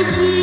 eternity.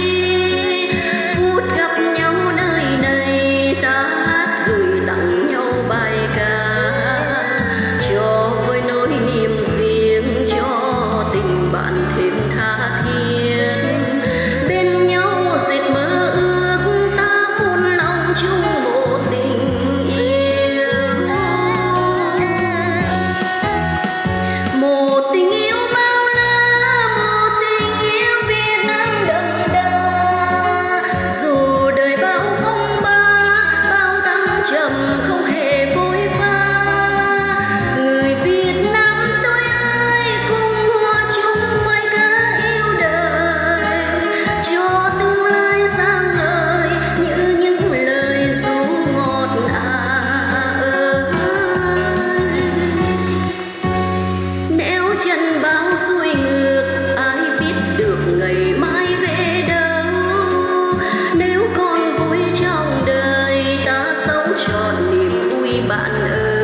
trọn niềm vui bạn ơi.